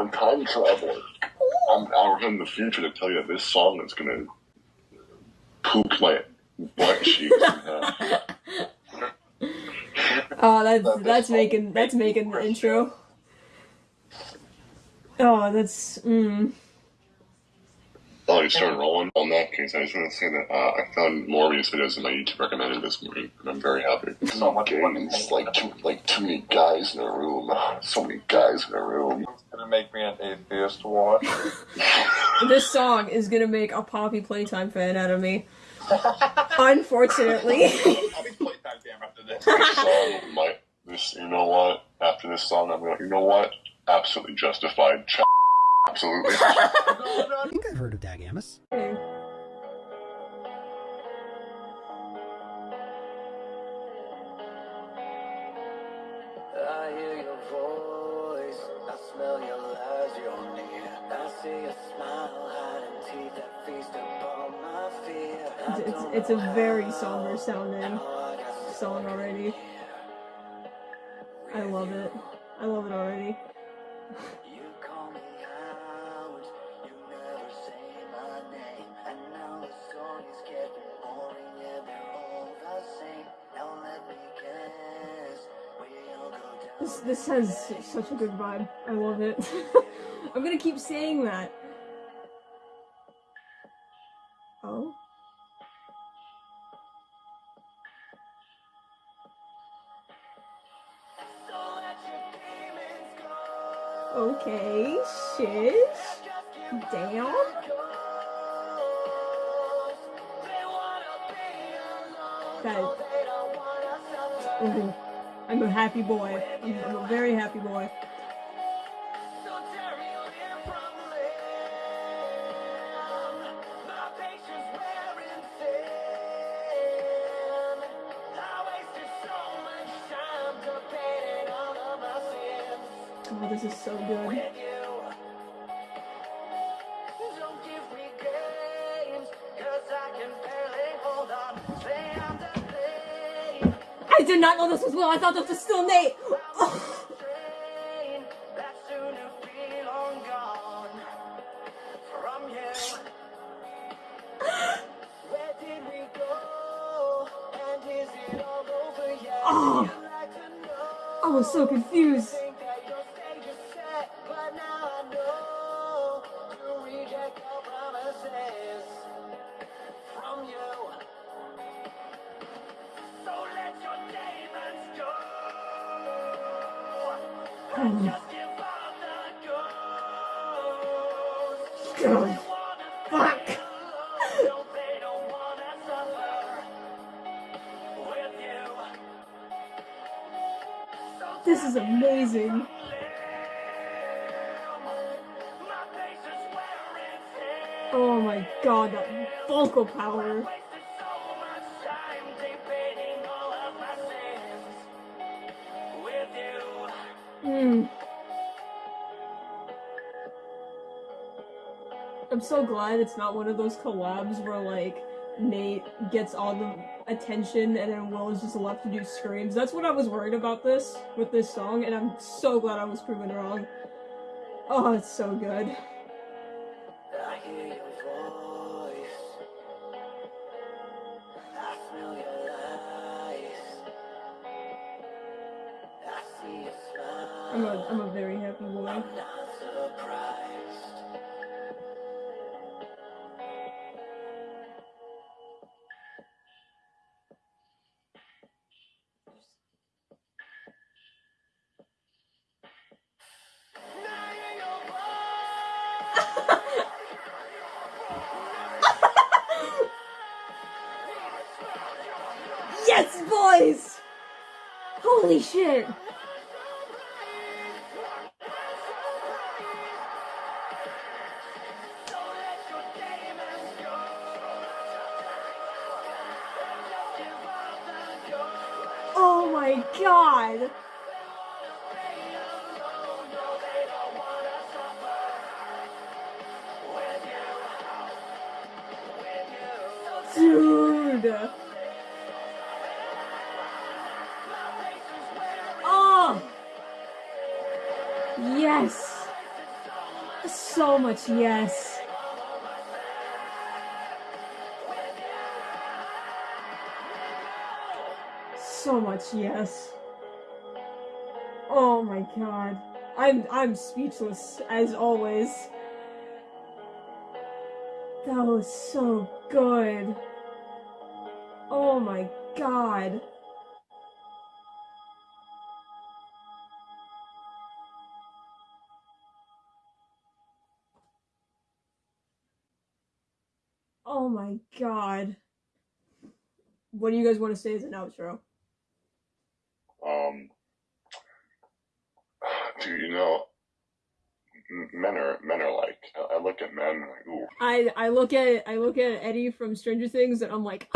I'm a time traveler. I'm out in the future to tell you this song is gonna poop my butt cheeks. oh, that's that's making that's making the intro. Oh, that's mm. Oh, you started rolling. On that case, I just want to say that uh, I found more Morbius videos in my YouTube recommended this morning, and I'm very happy. So much fun. It's like too, like too many guys in a room. So many guys in a room. It's gonna make me an atheist watch. this song is gonna make a Poppy Playtime fan out of me. Unfortunately. Poppy Playtime fan after this. This song might. This, you know what? After this song, I'm like, you know what? Absolutely justified. Ch- Absolutely. I think I've heard of Dagamus. I smell your lies, you're near. I see a smile, hiding teeth that feast upon my fear. It's, it's, it's a very somber sounding song already. I love it. I love it already. This this has such a good vibe. I love it. I'm gonna keep saying that. Oh. Okay, shish. Damn. That. Mhm. I'm a happy boy. I'm, a very happy boy. Oh, this is so good. Did not know this was Will. I thought this was still Nate. Oh. Train that soon to be you. So This is amazing. Oh my god, that vocal power. I'm so glad it's not one of those collabs where like Nate gets all the attention and then Will is just left to do screams. That's what I was worried about this with this song, and I'm so glad I was proven wrong. Oh, it's so good. I'm a I'm a very happy surprised. Yes, boys! Holy shit! My god! Dude! Oh! Yes! So much yes. So much yes. Oh my god. I'm I'm speechless as always. That was so good. Oh my god. Oh my god. What do you guys want to say as an outro? Um, do you know, men are men are like. I look at men like, ooh, I I look at I look at Eddie from Stranger Things and I'm like